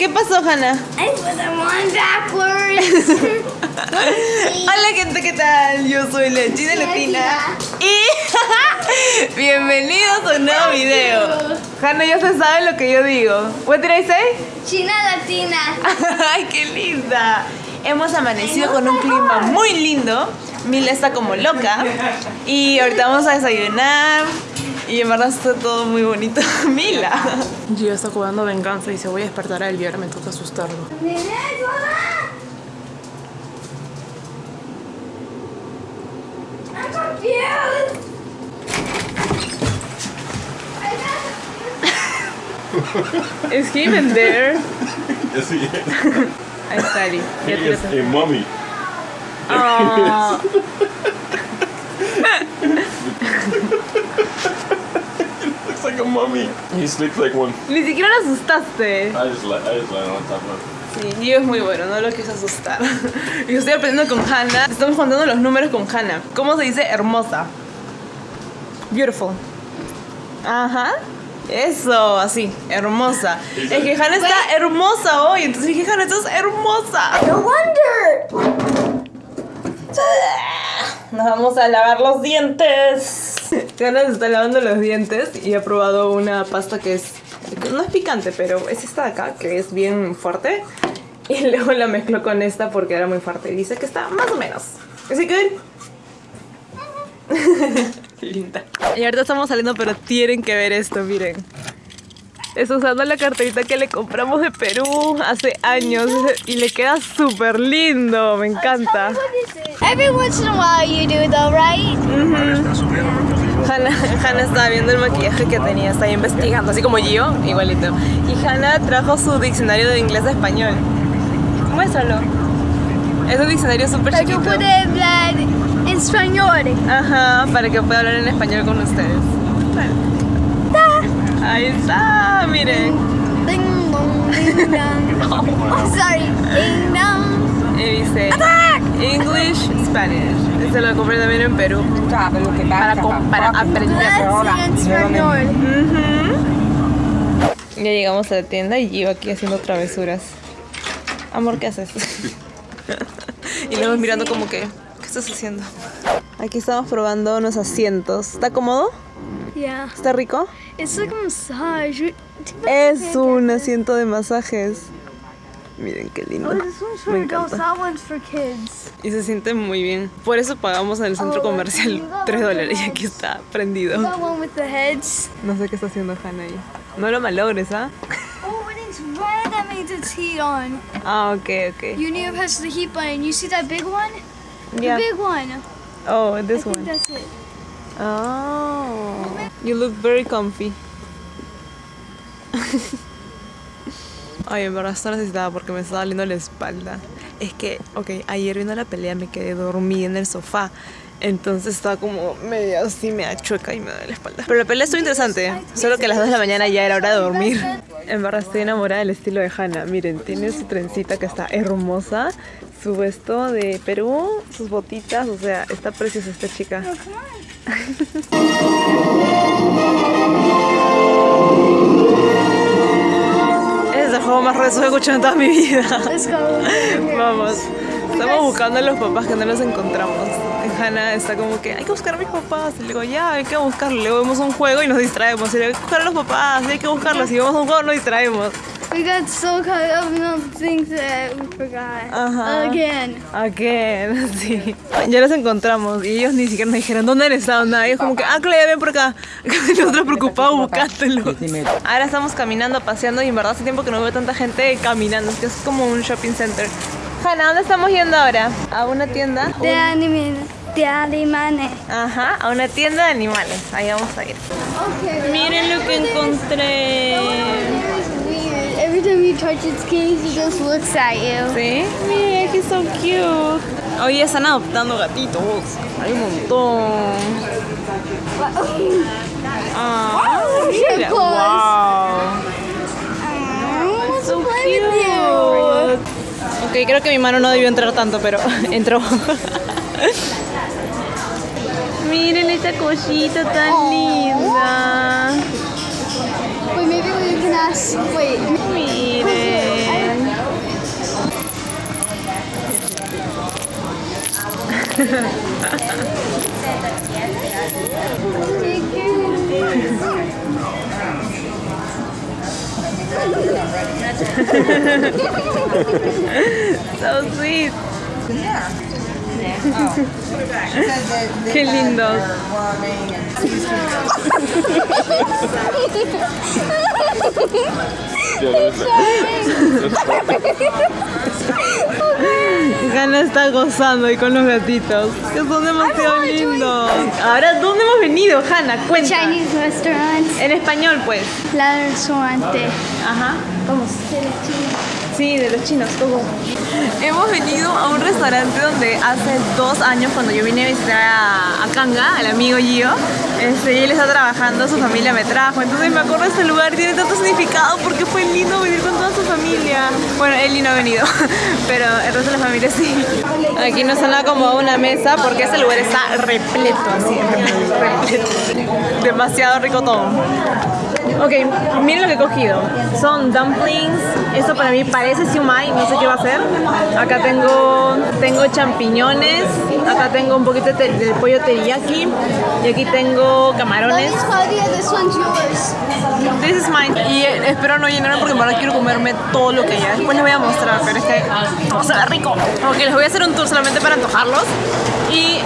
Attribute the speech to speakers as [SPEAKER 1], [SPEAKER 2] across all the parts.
[SPEAKER 1] ¿Qué pasó, Hannah?
[SPEAKER 2] I them on backwards.
[SPEAKER 1] Hola gente, ¿qué tal? Yo soy la China Latina y bienvenidos a un nuevo video. Hannah ya se sabe lo que yo digo. What did I say?
[SPEAKER 2] China Latina.
[SPEAKER 1] Ay, qué linda. Hemos amanecido con un clima muy lindo. Mila está como loca y ahorita vamos a desayunar. Y en verdad está todo muy bonito. Mila. Gio está jugando venganza y se voy a despertar a él y ahora me toca asustarlo.
[SPEAKER 2] I'm confused.
[SPEAKER 1] Is he even there?
[SPEAKER 3] Yes, he is.
[SPEAKER 1] Ahí está Ali.
[SPEAKER 3] He
[SPEAKER 1] Ya
[SPEAKER 3] is
[SPEAKER 1] tírate.
[SPEAKER 3] a mummy.
[SPEAKER 1] Ah.
[SPEAKER 3] Looks like a mummy. He sleeps like one.
[SPEAKER 1] Ni siquiera lo asustaste.
[SPEAKER 3] I just I just on top of
[SPEAKER 1] Sí, Gio es muy bueno, no lo quise asustar. Y estoy aprendiendo con Hannah. Estamos contando los números con Hannah. ¿Cómo se dice hermosa? Beautiful. Ajá. Eso, así, hermosa. Es que Hannah está hermosa hoy. Entonces dije, Hannah, estás hermosa.
[SPEAKER 2] No wonder.
[SPEAKER 1] Nos vamos a lavar los dientes. Hannah se está lavando los dientes y ha probado una pasta que es. No es picante, pero es esta de acá, que es bien fuerte. Y luego la mezcló con esta porque era muy fuerte. Y dice que está más o menos. Así que. Linda. Y ahorita estamos saliendo, pero tienen que ver esto, miren. Está usando la carterita que le compramos de Perú hace años y le queda súper lindo, me encanta.
[SPEAKER 2] Every once in a while you do though, right?
[SPEAKER 1] Hannah, Hannah estaba viendo el maquillaje que tenía, estaba investigando, así como yo, igualito. Y Hannah trajo su diccionario de inglés a español. Muéstralo. Es un diccionario súper chiquito.
[SPEAKER 2] put it blood in español.
[SPEAKER 1] Ajá, para que pueda hablar en español con ustedes. Ahí está, miren.
[SPEAKER 2] Ding dong, ding dong. Oh, sorry. Ding dong.
[SPEAKER 1] Y dice English, Spanish. Se lo compré también en Perú. Para, para aprender.
[SPEAKER 2] Español.
[SPEAKER 1] Ya llegamos a la tienda y yo aquí haciendo travesuras. Amor, ¿qué haces? y luego mirando como que, ¿qué estás haciendo? Aquí estamos probando unos asientos. ¿Está cómodo?
[SPEAKER 2] Yeah.
[SPEAKER 1] ¿Está rico?
[SPEAKER 2] It's like a massage.
[SPEAKER 1] Es un asiento de masajes. Miren qué lindo.
[SPEAKER 2] Oh,
[SPEAKER 1] Me encanta. Y se siente muy bien. Por eso pagamos en el centro
[SPEAKER 2] Oh,
[SPEAKER 1] comercial
[SPEAKER 2] you got
[SPEAKER 1] 3
[SPEAKER 2] one of
[SPEAKER 1] dólares y aquí está prendido.
[SPEAKER 2] The.
[SPEAKER 1] No sé qué está haciendo Hannah ahí. No lo malogres, ¿ah?
[SPEAKER 2] Oh.
[SPEAKER 1] Ah, ok, ok.
[SPEAKER 2] You need to press the heat button. You see that big one? The
[SPEAKER 1] Yeah.
[SPEAKER 2] big one.
[SPEAKER 1] Oh,
[SPEAKER 2] I
[SPEAKER 1] this
[SPEAKER 2] think
[SPEAKER 1] one.
[SPEAKER 2] that's it.
[SPEAKER 1] Oh, you look very comfy. Ay, en verdad esto necesitaba porque me estaba doliendo la espalda. Es que, ok, ayer viendo la pelea me quedé dormida en el sofá. Entonces estaba como media así, media chueca y me duele la espalda. Pero la pelea estuvo interesante, solo que a las 2 de la mañana ya era hora de dormir. En verdad estoy enamorada del estilo de Hannah. Miren, tiene su trencita que está hermosa, su vesto de Perú, sus botitas, o sea, está preciosa esta chica. juego más rezo que he escuchado en toda mi vida. Vamos. Estamos buscando a los papás que no los encontramos. Hannah está como que hay que buscar a mis papás. Y le digo, ya, hay que buscarlos. Luego vemos un juego y nos distraemos. Y le digo, hay que buscar a los papás, y hay que buscarlos. Y vemos un juego, nos distraemos.
[SPEAKER 2] We got so caught up in all the things that we forgot.
[SPEAKER 1] Ajá.
[SPEAKER 2] Again.
[SPEAKER 1] Again, sí. Ya los encontramos y ellos ni siquiera nos dijeron dónde han estado, nada. Ellos como que, ah, Claudia, ven por acá. Nosotros preocupados buscándolo. Ahora estamos caminando, paseando y en verdad hace tiempo que no veo tanta gente caminando. Es que es como un shopping center. Hanna, ¿dónde estamos yendo ahora? A una tienda.
[SPEAKER 2] De anime. De animane.
[SPEAKER 1] Ajá, a una tienda de animales. Ahí vamos a ir.
[SPEAKER 2] Okay.
[SPEAKER 1] Miren lo que encontré.
[SPEAKER 2] Every time you touch its cage, it just looks at you.
[SPEAKER 1] ¿Sí? Miren, que son cute. Hoy están adoptando gatitos. Hay un montón. Ah,
[SPEAKER 2] Oh,
[SPEAKER 1] mira.
[SPEAKER 2] so
[SPEAKER 1] Wow.
[SPEAKER 2] Want
[SPEAKER 1] So cute. Ok, creo que mi mano no debió entrar tanto, pero entró. Miren esta cosita tan
[SPEAKER 2] Aw.
[SPEAKER 1] linda.
[SPEAKER 2] Wait, maybe we can ask. Wait.
[SPEAKER 1] So sweet. Qué lindos. Gana está gozando ahí con los gatitos, que son demasiado lindos. Ahora, ¿dónde hemos venido, Hanna? Cuenta.
[SPEAKER 2] Chinese restaurant.
[SPEAKER 1] En español, pues.
[SPEAKER 2] La restaurante.
[SPEAKER 1] Ajá. Vamos.
[SPEAKER 2] De los chinos.
[SPEAKER 1] Sí, de los chinos, todo. Hemos venido a un restaurante donde hace dos años, cuando yo vine a visitar a, a Kanga, al amigo Gio, este, él está trabajando, su familia me trajo. Entonces me acuerdo de este lugar, tiene tanto significado porque fue lindo venir con toda su familia. Bueno, él no ha venido, pero el resto de la familia sí. Aquí nos han acomodado una mesa porque ese lugar está repleto, así, repleto. Demasiado rico todo. Ok, miren lo que he cogido. Son dumplings. Esto para mí parece siumai, no sé qué va a ser. Acá tengo, tengo champiñones. Acá tengo un poquito de, pollo teriyaki. Y aquí tengo camarones.
[SPEAKER 2] This
[SPEAKER 1] is mine. Y espero no llenarme porque verdad quiero comerme todo lo que haya. Después les voy a mostrar, pero es que oh, se ve rico. Ok, les voy a hacer un tour solamente para antojarlos. Y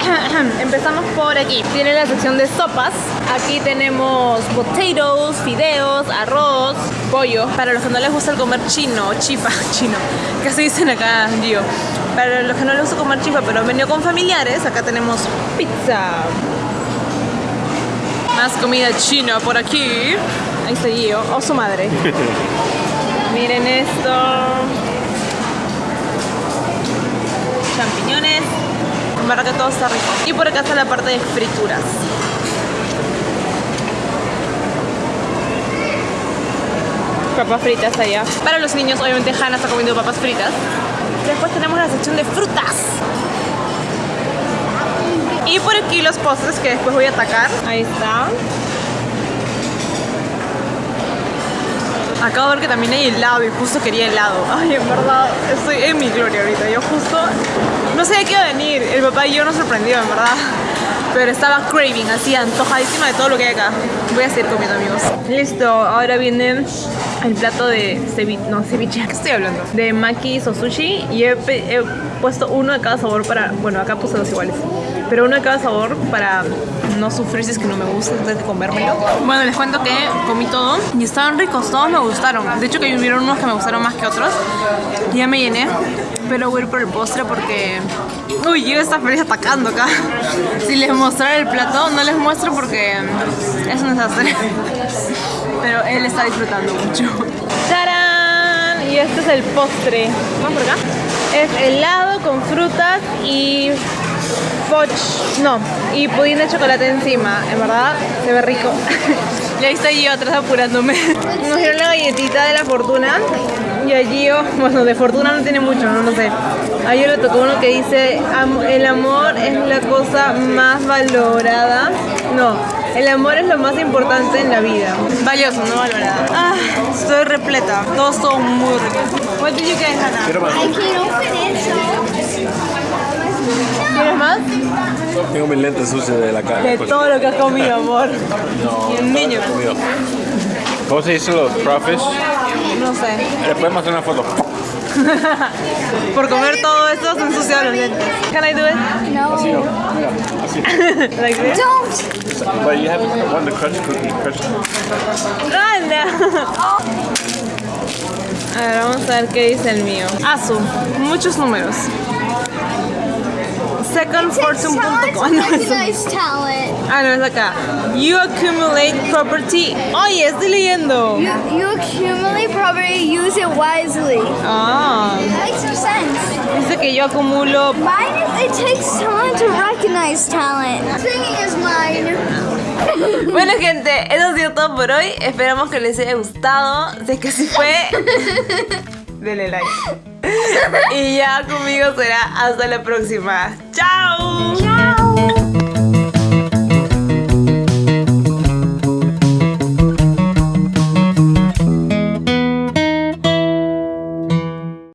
[SPEAKER 1] empezamos por aquí. Tiene la sección de sopas. Aquí tenemos potatoes, fideos, arroz, pollo. Para los que no les gusta el comer chino, chifa, chino, que así dicen acá, Gio. Para los que no les gusta comer chifa, pero han venido con familiares, acá tenemos pizza. Más comida china por aquí. Ahí está Gio, o su madre. Miren esto. Champiñones. En verdad que todo está rico. Y por acá está la parte de frituras. Papas fritas allá. Para los niños, obviamente Hannah está comiendo papas fritas. Después tenemos la sección de frutas. Y por aquí los postres que después voy a atacar. Ahí está. Acabo de ver que también hay helado y justo quería helado. Ay, en verdad, estoy en mi gloria ahorita. Yo justo no sabía que iba a venir. El papá y yo nos sorprendió, en verdad. Pero estaba craving, así antojadísima de todo lo que hay acá. Voy a seguir comiendo, amigos. Listo, ahora viene el plato de ceviche. No, ceviche, ¿qué estoy hablando? De makis o sushi. Y he, puesto uno de cada sabor para. Bueno, acá puse dos iguales. Pero uno de cada sabor para no sufrir si es que no me gusta antes de comérmelo. Bueno, les cuento que comí todo y estaban ricos, todos me gustaron. De hecho que hubieron unos que me gustaron más que otros. Ya me llené, pero voy a ir por el postre porque... Uy, yo está feliz atacando acá. Si les mostrara el plato, no les muestro porque es un desastre. Pero él está disfrutando mucho. ¡Tarán! Y este es el postre. ¿Vamos por acá? Es helado con frutas y Fudge, no, y pudín de chocolate encima, en verdad se ve rico. y ahí estoy yo atrás apurándome. Nos dieron la galletita de la fortuna y allí yo, bueno, de fortuna no tiene mucho, no, no sé. A yo le tocó uno que dice, "Am- el amor es la cosa más valorada. No, el amor es lo más importante en la vida. Valioso, no valorada. Ah, estoy repleta, todo estuvo muy rico. What did you get, Hannah?
[SPEAKER 2] I can't open it, so.
[SPEAKER 1] ¿Quieres más?
[SPEAKER 3] Tengo mis lentes sucios de la cara.
[SPEAKER 1] De todo lo que has comido, amor.
[SPEAKER 3] No,
[SPEAKER 1] y el niño.
[SPEAKER 3] ¿Cómo se dice los crawfish?
[SPEAKER 1] No sé.
[SPEAKER 3] Le podemos hacer una foto.
[SPEAKER 1] Por comer todo esto se ensuciaron los lentes. Can I do it?
[SPEAKER 2] No.
[SPEAKER 3] Mira, así.
[SPEAKER 1] Like this?
[SPEAKER 2] Don't.
[SPEAKER 3] But you have one the crunch cookie. Crunch.
[SPEAKER 1] A ver, vamos a ver qué dice el mío. Asu, muchos números. Secondfortune.com. No,
[SPEAKER 2] talent.
[SPEAKER 1] ah, no, es acá. You accumulate property. Oye, estoy leyendo.
[SPEAKER 2] You, you accumulate property, use it wisely.
[SPEAKER 1] Ah,
[SPEAKER 2] Makes no sense.
[SPEAKER 1] dice que yo acumulo
[SPEAKER 2] Mine, it takes time to recognize talent. Singing is mine.
[SPEAKER 1] Bueno gente, eso ha sido todo por hoy. Esperamos que les haya gustado. Si es que así fue, denle like. Y ya conmigo será hasta la próxima. ¡Chao!
[SPEAKER 2] Ciao.